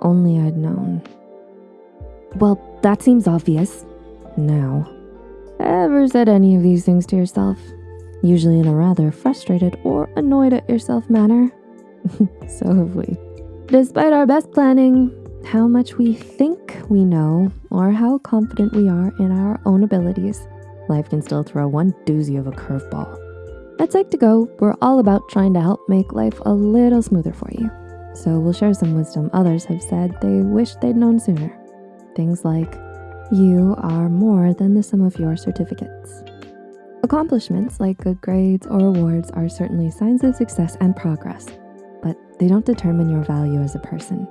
Only I'd known. Well, that seems obvious. Now. Ever said any of these things to yourself? Usually in a rather frustrated or annoyed at yourself manner? so have we. Despite our best planning, how much we think we know, or how confident we are in our own abilities, life can still throw one doozy of a curveball. At Psych2Go, we're all about trying to help make life a little smoother for you. So we'll share some wisdom others have said they wish they'd known sooner. Things like, you are more than the sum of your certificates. Accomplishments like good grades or awards are certainly signs of success and progress, but they don't determine your value as a person.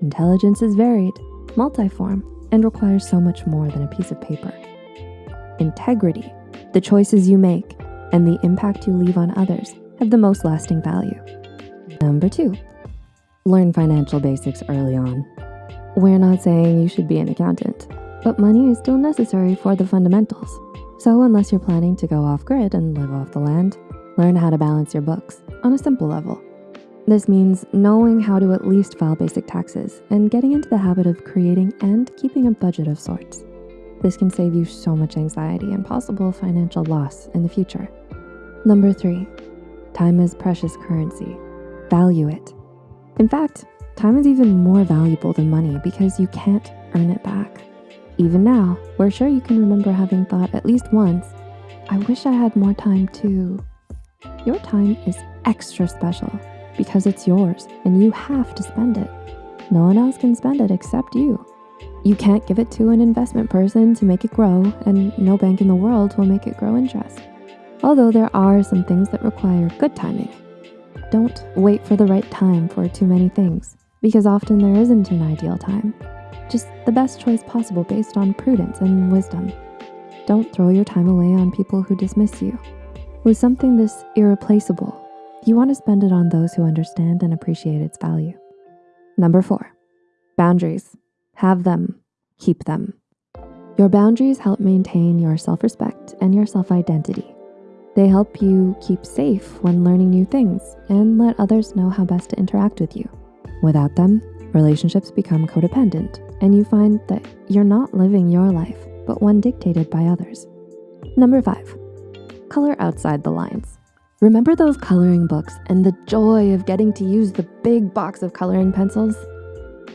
Intelligence is varied, multiform, and requires so much more than a piece of paper. Integrity, the choices you make, and the impact you leave on others have the most lasting value. Number two, learn financial basics early on. We're not saying you should be an accountant, but money is still necessary for the fundamentals. So unless you're planning to go off grid and live off the land, learn how to balance your books on a simple level. This means knowing how to at least file basic taxes and getting into the habit of creating and keeping a budget of sorts. This can save you so much anxiety and possible financial loss in the future. Number three, time is precious currency. Value it. In fact, time is even more valuable than money because you can't earn it back. Even now, we're sure you can remember having thought at least once, I wish I had more time too. Your time is extra special because it's yours and you have to spend it. No one else can spend it except you. You can't give it to an investment person to make it grow and no bank in the world will make it grow interest. Although there are some things that require good timing. Don't wait for the right time for too many things because often there isn't an ideal time just the best choice possible based on prudence and wisdom. Don't throw your time away on people who dismiss you. With something this irreplaceable, you want to spend it on those who understand and appreciate its value. Number four, boundaries. Have them, keep them. Your boundaries help maintain your self-respect and your self-identity. They help you keep safe when learning new things and let others know how best to interact with you. Without them, relationships become codependent and you find that you're not living your life, but one dictated by others. Number five, color outside the lines. Remember those coloring books and the joy of getting to use the big box of coloring pencils?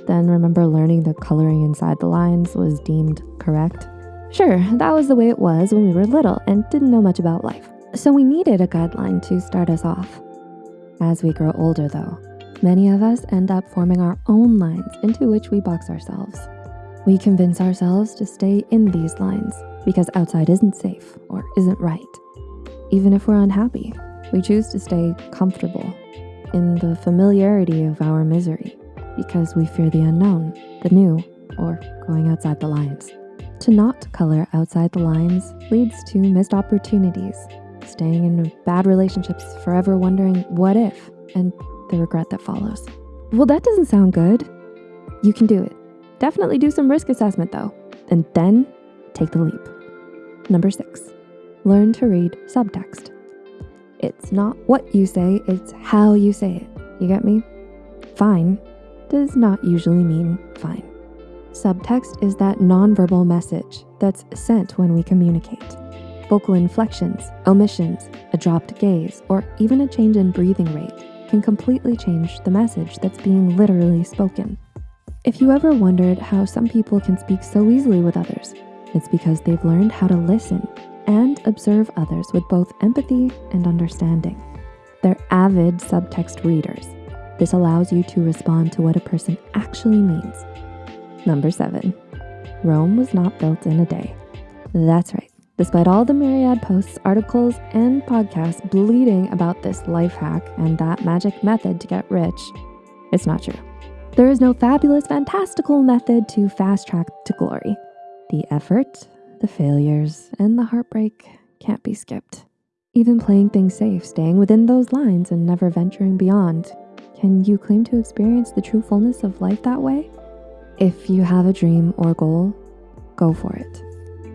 Then remember learning that coloring inside the lines was deemed correct? Sure, that was the way it was when we were little and didn't know much about life. So we needed a guideline to start us off. As we grow older though, Many of us end up forming our own lines into which we box ourselves. We convince ourselves to stay in these lines because outside isn't safe or isn't right. Even if we're unhappy, we choose to stay comfortable in the familiarity of our misery because we fear the unknown, the new, or going outside the lines. To not color outside the lines leads to missed opportunities, staying in bad relationships forever wondering what if, and the regret that follows. Well, that doesn't sound good. You can do it. Definitely do some risk assessment though, and then take the leap. Number six, learn to read subtext. It's not what you say, it's how you say it. You get me? Fine does not usually mean fine. Subtext is that nonverbal message that's sent when we communicate. Vocal inflections, omissions, a dropped gaze, or even a change in breathing rate can completely change the message that's being literally spoken. If you ever wondered how some people can speak so easily with others, it's because they've learned how to listen and observe others with both empathy and understanding. They're avid subtext readers. This allows you to respond to what a person actually means. Number seven, Rome was not built in a day. That's right. Despite all the myriad posts, articles, and podcasts bleeding about this life hack and that magic method to get rich, it's not true. There is no fabulous, fantastical method to fast track to glory. The effort, the failures, and the heartbreak can't be skipped. Even playing things safe, staying within those lines and never venturing beyond, can you claim to experience the true fullness of life that way? If you have a dream or goal, go for it.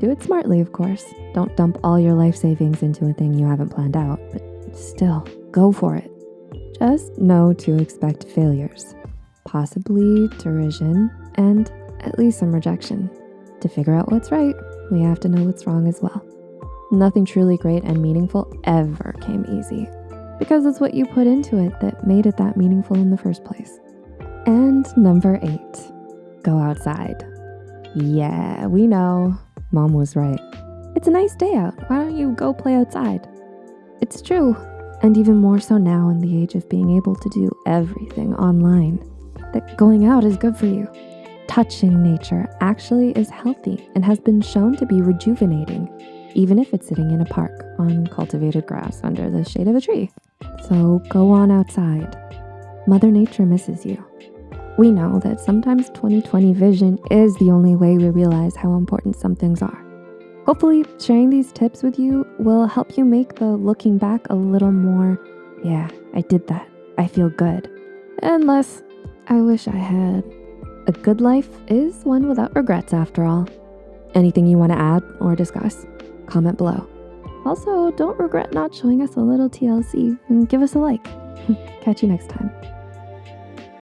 Do it smartly, of course. Don't dump all your life savings into a thing you haven't planned out, but still, go for it. Just know to expect failures. possibly derision, and at least some rejection. To figure out what's right, we have to know what's wrong as well. Nothing truly great and meaningful ever came easy because it's what you put into it that made it that meaningful in the first place. And number eight, go outside. Yeah, we know. Mom was right. It's a nice day out. Why don't you go play outside? It's true. And even more so now in the age of being able to do everything online, that going out is good for you. Touching nature actually is healthy and has been shown to be rejuvenating, even if it's sitting in a park on cultivated grass under the shade of a tree. So go on outside. Mother Nature misses you. We know that sometimes 2020 vision is the only way we realize how important some things are. Hopefully, sharing these tips with you will help you make the looking back a little more, yeah, I did that. I feel good. And less, I wish I had. A good life is one without regrets after all. Anything you wanna add or discuss? Comment below. Also, don't regret not showing us a little TLC and give us a like. Catch you next time.